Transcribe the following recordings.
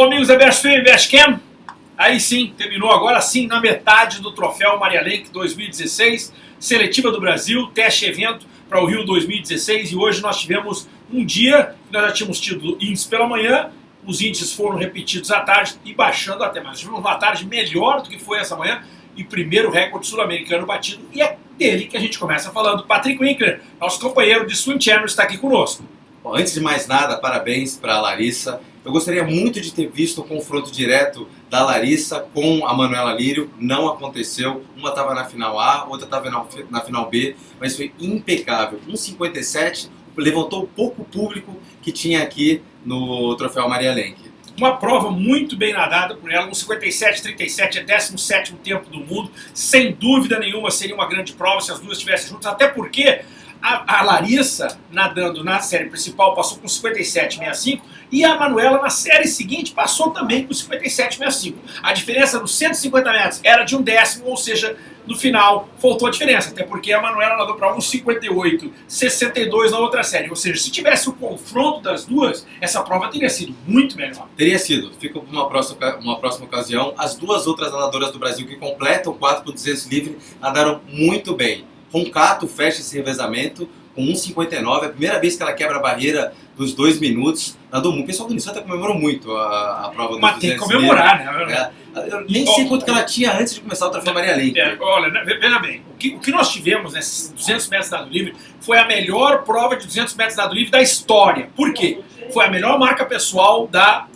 Bom, amigos da Best Film Best Cam, aí sim, terminou agora sim na metade do troféu Maria Lenk 2016, seletiva do Brasil, teste evento para o Rio 2016 e hoje nós tivemos um dia que nós já tínhamos tido índices pela manhã, os índices foram repetidos à tarde e baixando até mais. Tivemos uma tarde melhor do que foi essa manhã e primeiro recorde sul-americano batido e é dele que a gente começa falando. Patrick Winkler, nosso companheiro de Swim Channel, está aqui conosco. Bom, antes de mais nada, parabéns para a Larissa. Eu gostaria muito de ter visto o confronto direto da Larissa com a Manuela Lírio. Não aconteceu. Uma estava na final A, outra estava na, na, final B, mas foi impecável. 1,57 levantou o pouco público que tinha aqui no Troféu Maria Lenk. Uma prova muito bem nadada por ela, 1,57,37 é 17 tempo do mundo. Sem dúvida nenhuma seria uma grande prova se as duas estivessem juntas, até porque a, a, Larissa, nadando na série principal, passou com 57,65 e a Manuela, na série seguinte, passou também com 57,65. A diferença nos 150 metros era de um décimo, ou seja, no final faltou a diferença, até porque a Manuela nadou para 1,58,62 na outra série. Ou seja, se tivesse o confronto das duas, essa prova teria sido muito melhor. Teria sido. Fica para uma próxima, uma próxima ocasião. As duas outras nadadoras do Brasil que completam 4 por 200 livre nadaram muito bem. Roncato fecha esse revezamento com 1,59. É a primeira vez que ela quebra a barreira dos dois minutos. Nadou muito. O pessoal do Unisanta comemorou muito a, a prova do Mas tem que comemorar, né? É, eu nem sei quanto que ela tinha antes de começar o Troféu Maria Lenk. É, olha, né, veja bem, o que, o que nós tivemos nesses 200 metros dado livre foi a melhor prova de 200 metros dado livre da história. Por quê? Foi a melhor marca pessoal da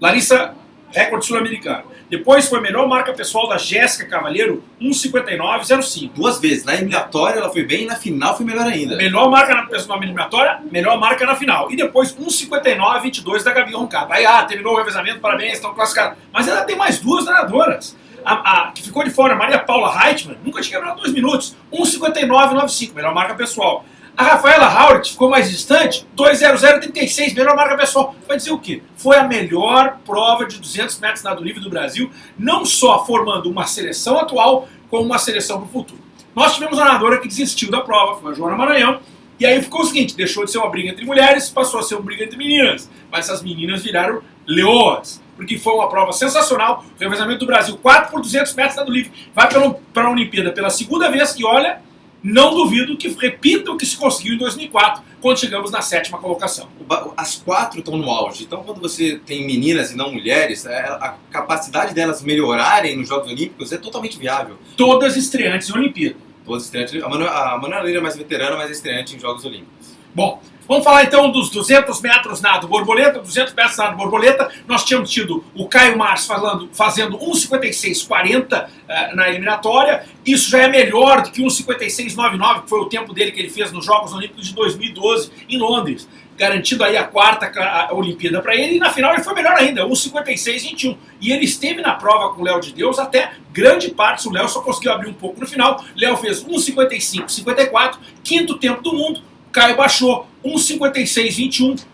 Larissa recorde sul-americano. Depois foi a melhor marca pessoal da Jéssica Cavalheiro, 1,59,05. Duas vezes. Na eliminatória ela foi bem e na final foi melhor ainda. Melhor marca na na eliminatória, melhor marca na final. E depois 1,59,22 da Gabi Roncada. Aí, ah, terminou o revezamento, parabéns, estão classificados. Mas ela tem mais duas nadadoras. A, a, que ficou de fora, Maria Paula Reitman, nunca tinha quebrado dois minutos. 1,59,95, melhor marca pessoal. A Rafaela Howard ficou mais distante, 2.0036, melhor marca pessoal. Vai dizer o quê? Foi a melhor prova de 200 metros nado livre do Brasil, não só formando uma seleção atual, como uma seleção para o futuro. Nós tivemos uma nadadora que desistiu da prova, foi a Joana Maranhão, e aí ficou o seguinte, deixou de ser uma briga entre mulheres, passou a ser uma briga entre meninas. Mas essas meninas viraram leoas, porque foi uma prova sensacional, o revezamento do Brasil, 4 por 200 metros nado livre, vai para a Olimpíada pela segunda vez, e olha, não duvido que repita o que se conseguiu em 2004, quando chegamos na sétima colocação. As quatro estão no auge, então quando você tem meninas e não mulheres, é, a capacidade delas melhorarem nos Jogos Olímpicos é totalmente viável. Todas estreantes em Olimpíada. Todas estreantes. A Manuela Leira é mais veterana, mas é estreante em Jogos Olímpicos. Bom, Vamos falar então dos 200 metros nado borboleta, 200 metros nado borboleta. Nós tínhamos tido o Caio Mars falando, fazendo 1,56,40 uh, na eliminatória. Isso já é melhor do que 1,56,99, que foi o tempo dele que ele fez nos Jogos Olímpicos de 2012 em Londres. Garantindo aí a quarta a Olimpíada para ele. E na final ele foi melhor ainda, 1,56,21. E ele esteve na prova com o Léo de Deus até grande parte. O Léo só conseguiu abrir um pouco no final. Léo fez 1,55,54, quinto tempo do mundo Caio baixou 1,56,21,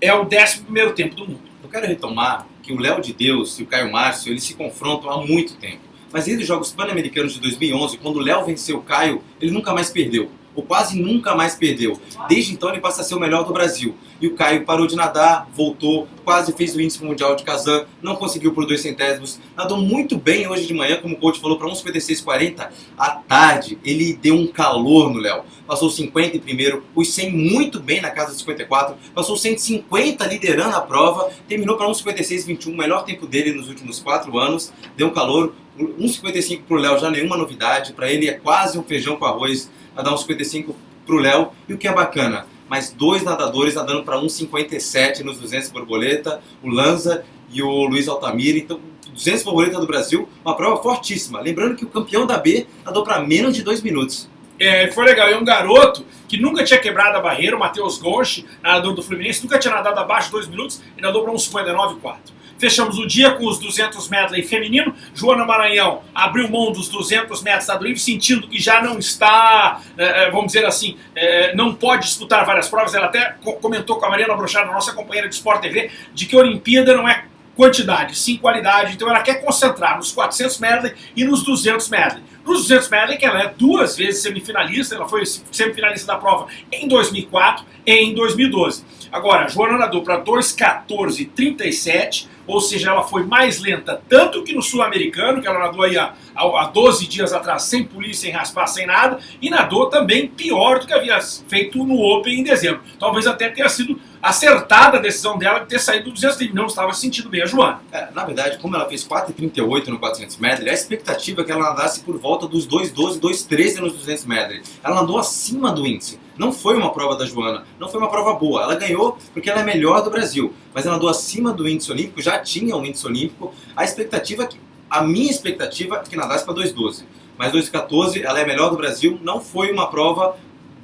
é o 11 tempo do mundo. Eu quero retomar que o Léo de Deus e o Caio Márcio eles se confrontam há muito tempo. Mas desde os Jogos Pan-Americanos de 2011, quando o Léo venceu o Caio, ele nunca mais perdeu ou quase nunca mais perdeu. Desde então ele passa a ser o melhor do Brasil. E o Caio parou de nadar, voltou, quase fez o índice mundial de Kazan, não conseguiu por dois centésimos, nadou muito bem hoje de manhã, como o coach falou, para 1,56,40. À tarde ele deu um calor no Léo. Passou 50 em primeiro, os 100 muito bem na casa de 54, passou 150 liderando a prova, terminou para 1,56,21, o melhor tempo dele nos últimos quatro anos, deu um calor. 1,55 para o Léo já nenhuma novidade, para ele é quase um feijão com arroz a dar 1,55 para o Léo. E o que é bacana, mais dois nadadores nadando para 1,57 nos 200 borboleta, o Lanza e o Luiz Altamira. Então, 200 borboleta do Brasil, uma prova fortíssima. Lembrando que o campeão da B nadou para menos de dois minutos. É, foi legal. E um garoto que nunca tinha quebrado a barreira, o Matheus Gonchi, nadador do Fluminense, nunca tinha nadado abaixo de dois minutos e nadou para 1,59,4. Fechamos o dia com os 200 medley feminino. Joana Maranhão abriu mão dos 200 metros da livre, sentindo que já não está, é, é, vamos dizer assim, é, não pode disputar várias provas. Ela até comentou com a Mariana Brochado, nossa companheira de Sport TV, de que a Olimpíada não é quantidade, sim qualidade. Então ela quer concentrar nos 400 medley e nos 200 medley. Nos 200 medley, que ela é duas vezes semifinalista, ela foi semifinalista da prova em 2004 e em 2012. Agora, Joana nadou para 2,14,37, ou seja, ela foi mais lenta tanto que no sul-americano, que ela nadou aí há, há 12 dias atrás, sem polícia, sem raspar, sem nada, e nadou também pior do que havia feito no Open em dezembro. Talvez até tenha sido acertada a decisão dela de ter saído do 200 livre, não estava sentindo bem a Joana. É, na verdade, como ela fez 4,38 no 400 medley, a expectativa é que ela nadasse por volta dos 2,12, 2,13 nos 200 medley. Ela andou acima do índice. Não foi uma prova da Joana, não foi uma prova boa. Ela ganhou porque ela é melhor do Brasil, mas ela andou acima do índice olímpico, já tinha um índice olímpico. A expectativa, é a minha expectativa é que nadasse para 2,12. Mas 2,14 ela é melhor do Brasil, não foi uma prova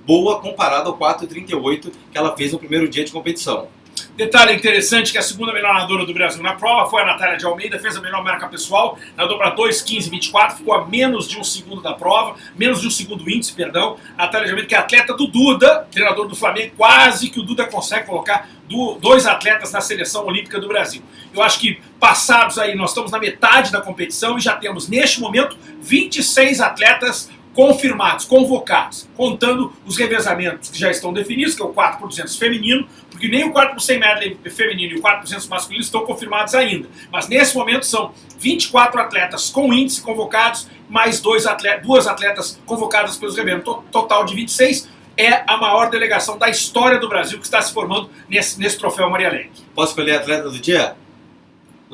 boa comparada ao 4,38 que ela fez no primeiro dia de competição. Detalhe interessante que a segunda melhor nadadora do Brasil na prova foi a Natália de Almeida, fez a melhor marca pessoal, nadou para 2,15,24, ficou a menos de um segundo da prova, menos de um segundo índice, perdão. A Natália de Almeida, que é atleta do Duda, treinador do Flamengo, quase que o Duda consegue colocar dois atletas na seleção olímpica do Brasil. Eu acho que passados aí, nós estamos na metade da competição e já temos neste momento 26 atletas confirmados, convocados, contando os revezamentos que já estão definidos, que é o 4 por 200 feminino, porque nem o 4 por 100 medley feminino e o 4 por 200 masculino estão confirmados ainda. Mas nesse momento são 24 atletas com índice convocados, mais dois atletas, duas atletas convocadas pelos revezentos, total de 26. É a maior delegação da história do Brasil que está se formando nesse, nesse troféu Maria Lenk. Posso escolher atleta do dia?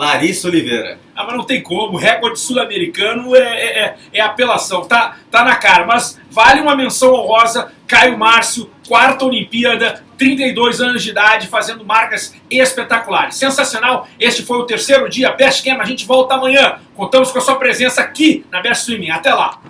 Larissa Oliveira. Ah, mas não tem como. Recorde sul-americano é, é, é, é, apelação. Tá, tá na cara. Mas vale uma menção honrosa. Caio Márcio, quarta Olimpíada, 32 anos de idade, fazendo marcas espetaculares. Sensacional. Este foi o terceiro dia. Best Camp. A gente volta amanhã. Contamos com a sua presença aqui na Best Swimming. Até lá.